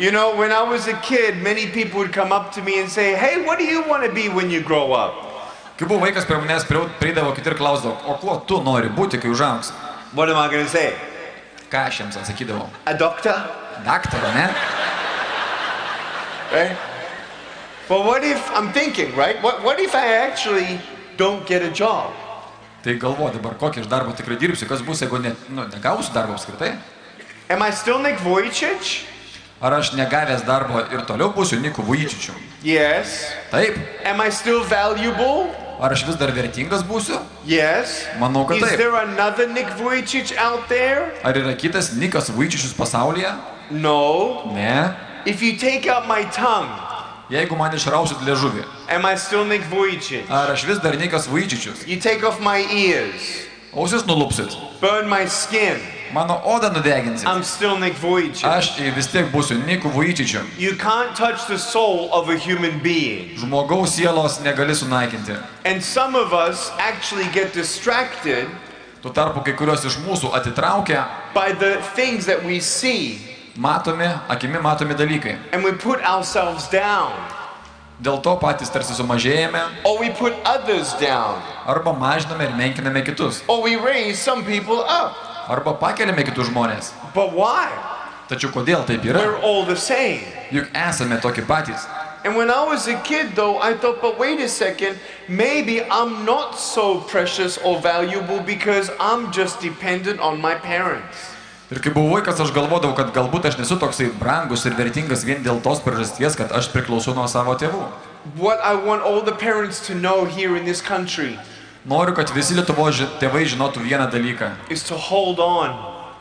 You know, when I was a kid, many people would come up to me and say, Hey, what do you want to be when you grow up? Kai buvau vaikas, prie manęs prie- prieidavo kiti ir klausdavo, o kuo tu nori būti, kai užaugs? What am I going to say? Ką aš jiems atsakydavau? A doctor? Daktarą, ne? Right? But what if, I'm thinking, right? What, what if I actually don't get a job? Tai galvo dabar, kokį aš darbą tikrai dirbsiu, kas bus, jeigu ne, nu, negausiu darbo apskritai? Am I still Nick Vujicic? Ar aš negavęs darbo ir toliau būsiu Niku Vujčičiu? Yes. Taip. Am I still valuable? Ar aš vis dar vertingas būsiu? Yes. Manau, kad Is taip. there another Nick Vujicic out there? Ar yra kitas Nikas Vujčičius pasaulyje? No. Ne. If you take out my tongue, Jeigu man išrausit liežuvį, am I still Nick Vujicic? ar aš vis dar Nikas Vujčičius? You take off my ears, Ausis nulupsit, burn my skin, mano odą nudeginsit. I'm still Nick Vujicic. Aš vis tiek būsiu Niku Vujčičiu. You can't touch the soul of a human being. Žmogaus sielos negali sunaikinti. And some of us actually get distracted Tuo tarpu kai kurios iš mūsų atitraukia by the things that we see matomi, akimi matomi dalykai. and we put ourselves down Dėl to patys tarsi sumažėjame arba mažiname ir menkiname kitus. or we raise some people up. Arba pakeliame kitus žmonės. But why? Tačiau kodėl taip yra? We're all the same. Juk esame tokie patys. And when I was a kid, though, I thought, but wait a second, maybe I'm not so precious or valuable because I'm just dependent on my parents. Ir kai buvau vaikas, aš galvodavau, kad galbūt aš nesu toksai brangus ir vertingas vien dėl tos priežasties, kad aš priklausau nuo savo tėvų. What I want all the parents to know here in this country Noriu, kad visi Lietuvo ži tėvai žinotų vieną dalyką. is to hold on,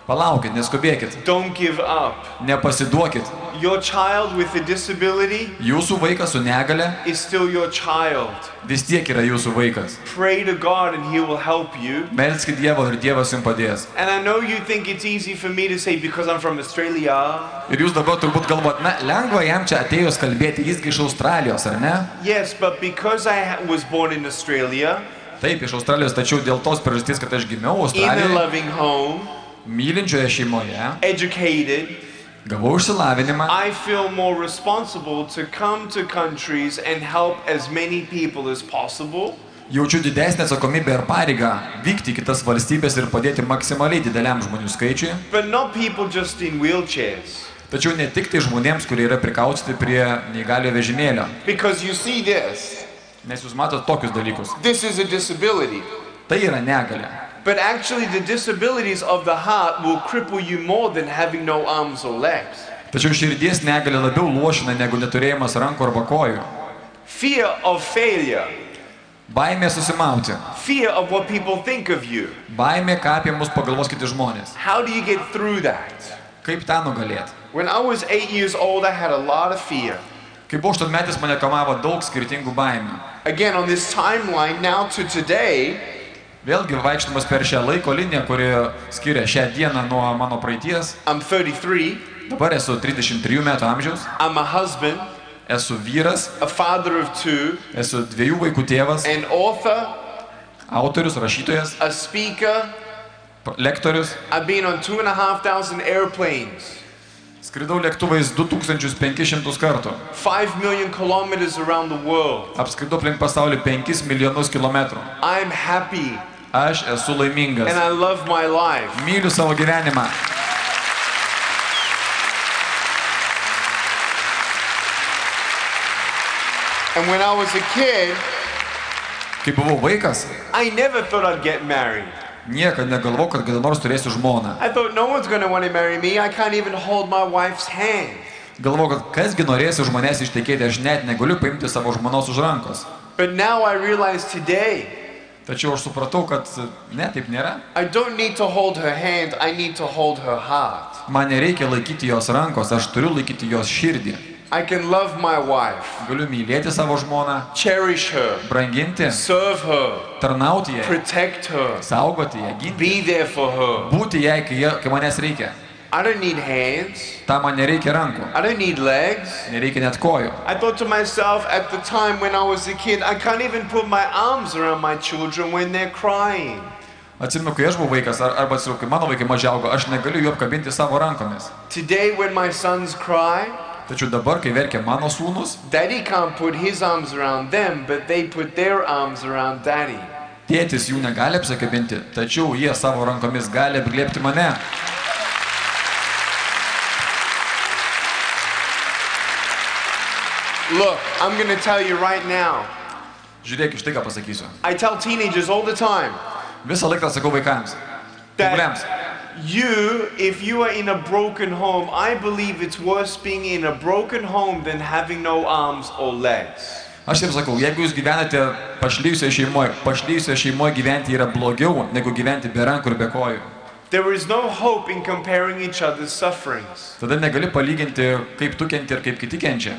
Palaukit, neskubėkit, don't give up. nepasiduokit. Your child with a disability Jūsų vaikas su negale is still your child. vis tiek yra jūsų vaikas. Pray to God and He will help you. Melskit Dievo ir Dievas jums padės. And I know you think it's easy for me to say because I'm from Australia. Ir jūs dabar turbūt galvot, na, lengva jam čia atėjus kalbėti, jisgi iš Australijos, ar ne? Yes, but because I was born in Australia, Taip, iš Australijos, tačiau dėl tos priežasties, kad aš gimiau Australijoje, home, mylinčioje šeimoje, educated, gavau išsilavinimą, I feel more responsible to come to countries and help as many people as possible. jaučiu didesnę atsakomybę ir pareigą vykti į kitas valstybės ir padėti maksimaliai dideliam žmonių skaičiui. But not people just in wheelchairs. Tačiau ne tik tai žmonėms, kurie yra prikaustyti prie neįgalio vežimėlio. Because you see this Nes jūs matote tokius dalykus. this is a disability. Tai yra negalė. But actually, the disabilities of the heart will cripple you more than having no arms or legs. Tačiau širdies negalė labiau lošina negu neturėjimas rankų arba kojų. Fear of failure, Baimė susimauti. fear of what people think of you. Baimė, ką apie mus pagalvos kiti žmonės. How do you get through that? Kaip tą nugalėti? When I was eight years old, I had a lot of fear. Kai buvau aštuonmetis, mane kamavo daug skirtingų baimių. Again, on this timeline, now to today, Vėlgi vaikštamas per šią laiko liniją, kuri skiria šią dieną nuo mano praeities. I'm 33, Dabar esu 33 metų amžiaus, I'm a husband, esu vyras, a father of two, esu dviejų vaikų tėvas, an author, autorius, rašytojas, a speaker. lektorius. I've been on two and a half thousand airplanes, Skridau lėktuvais 2500 kartų. 5 million kilometers around the world. Apskridau aplink pasaulį 5 milijonus kilometrų. I'm happy Aš esu laimingas. and I love my life. Myliu savo gyvenimą. And when I was a kid, Kai buvau vaikas, I never thought I'd get married. Niekada negalvojau, kad kada nors turėsiu žmoną. I thought no one's going to want to marry me. I can't even hold my wife's hand. Galvojau, kad kasgi norės už manęs ištekėti, aš net negaliu paimti savo žmonos už rankos. But now I realize today, Tačiau aš supratau, kad ne, taip nėra. I don't need to hold her hand, I need to hold her heart. Man nereikia laikyti jos rankos, aš turiu laikyti jos širdį. I can love my wife, Galiu mylėti savo žmoną, cherish her, branginti, serve her, tarnauti jai, protect her, saugoti ją, ginti, be there for her. būti jai, kai, kai manęs reikia. I don't need hands, Tam man nereikia rankų, I don't need legs. nereikia net kojų. I thought to myself at the time when I was a kid, I can't even put my arms around my children when they're crying. Atsimenu, kai aš buvau vaikas, ar, arba atsiprašau, kai mano vaikai mažiaugo, aš negaliu jų apkabinti savo rankomis. Today, when my sons cry, Tačiau dabar, kai verkia mano sūnus, Daddy can't put his arms around them, but they put their arms around daddy. tėtis jų negali apsikabinti, tačiau jie savo rankomis gali apglėpti mane. Look, I'm gonna tell you right now. Žiūrėk, iš tai ką pasakysiu. I tell teenagers all the time Visą laiką sakau vaikams. That you, if you are in a broken home, I believe it's worse being in a broken home than having no arms or legs. Aš jiems sakau, jeigu jūs gyvenate pašlyjusioje šeimoje, pašlyjusioje šeimoje gyventi yra blogiau, negu gyventi be rankų ir be kojų. There is no hope in comparing each other's sufferings, Tada negali palyginti, kaip tu kenti ir kaip kiti kenčia.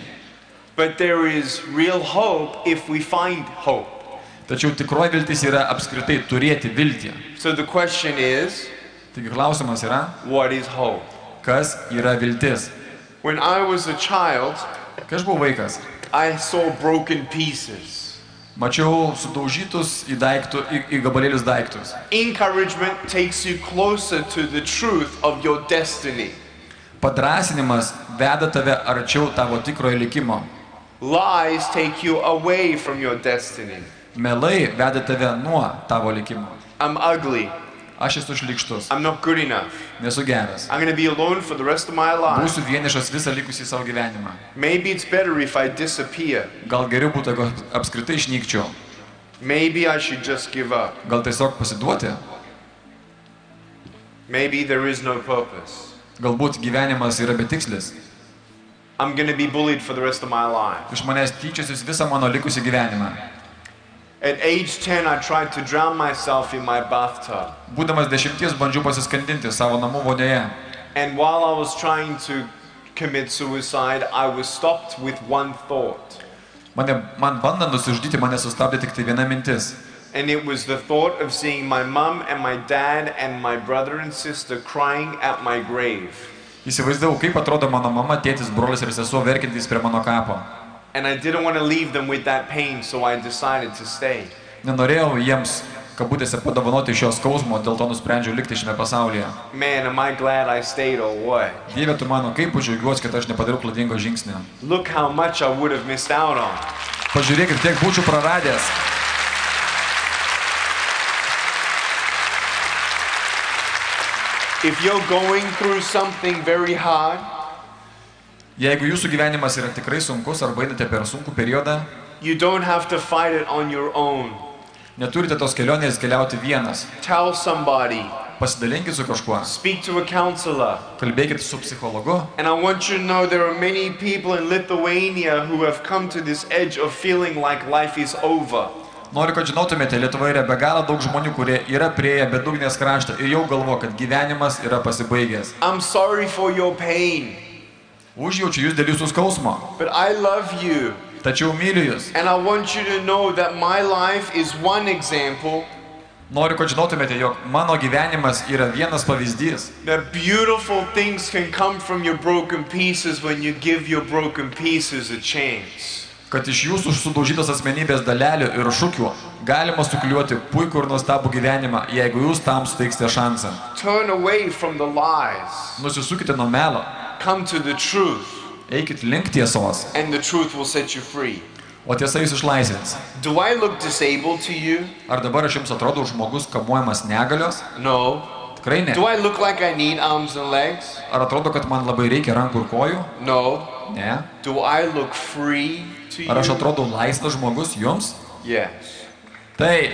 but there is real hope if we find hope. Tačiau tikroji viltis yra apskritai turėti viltį. So the question is, Taigi klausimas yra, what is hope? kas yra viltis. When I was a child, Kai aš buvau vaikas, I saw broken pieces. mačiau sudaužytus į, daiktų, į, į gabalėlius daiktus. Encouragement takes you closer to the truth of your destiny. Padrasinimas veda tave arčiau tavo tikrojo likimo. Lies take you away from your destiny. Melai veda tave nuo tavo likimo. I'm ugly. Aš esu šlikštus, I'm not good enough. nesu geras. I'm going to be alone for the rest of my life. Būsiu vienišas visą likusį savo gyvenimą. Maybe it's better if I disappear. Gal geriau būtų, jeigu apskritai išnykčiau. Maybe I should just give up. Gal tiesiog pasiduoti. Maybe there is no purpose. Galbūt gyvenimas yra betikslis. I'm going to be bullied for the rest of my life. Iš manęs tyčiasis visą mano likusį gyvenimą. At age 10, I tried to drown myself in my bathtub. Būdamas dešimties bandžiau pasiskandinti savo namų vonioje. And while I was trying to commit suicide, I was stopped with one thought. Mane, man bandant nusižudyti, mane sustabdė tik tai viena mintis. And it was the thought of seeing my mum and my dad and my brother and sister crying at my grave. Įsivaizdavau, kaip atrodo mano mama, tėtis, brolis ir sesuo verkintys prie mano kapo. And I didn't want to leave them with that pain, so I decided to stay. Nenorėjau jiems, kabutėse, padovanoti šios skausmo, dėl to nusprendžiau likti šiame pasaulyje. Man, am I glad I stayed or what? Dieve, tu mano, kaip džiaugiuosi, kad aš nepadariau klaidingo žingsnio. Look how much I would have missed out on. Pažiūrėkit, kiek būčiau praradęs. If you're going through something very hard, Jeigu jūsų gyvenimas yra tikrai sunkus arba einate per sunkų periodą, you don't have to fight it on your own. neturite tos kelionės keliauti vienas. Tell somebody, Pasidalinkit su kažkuo, speak to a counselor. kalbėkit su psichologu. And I want you to know there are many people in Lithuania who have come to this edge of feeling like life is over. Noriu, kad žinotumėte, Lietuvoje yra be galo daug žmonių, kurie yra prieėję bedugnės kraštą ir jau galvo, kad gyvenimas yra pasibaigęs. I'm sorry for your pain, Užjaučiu jūs dėl jūsų skausmo, but I love you. tačiau myliu jūs. And I want you to know that my life is one example Noriu, kad žinotumėte, jog mano gyvenimas yra vienas pavyzdys. that beautiful things can come from your broken pieces when you give your broken pieces a chance. kad iš jūsų sudaužytos asmenybės dalelių ir šūkių galima sukliuoti puikų ir nuostabų gyvenimą, jeigu jūs tam suteiksite šansą. Nusisukite nuo melo, come to the truth, eikit link tiesos, and the truth will set you free. o tiesa jūs išlaisvins. Do I look disabled to you? Ar dabar aš jums atrodo žmogus kamuojamas negalios? No. Tikrai ne. Do I look like I need arms and legs? Ar atrodo, kad man labai reikia rankų ir kojų? No. Ne. Do I look free to Ar aš you? atrodo laisvas žmogus jums? Yes. Taip.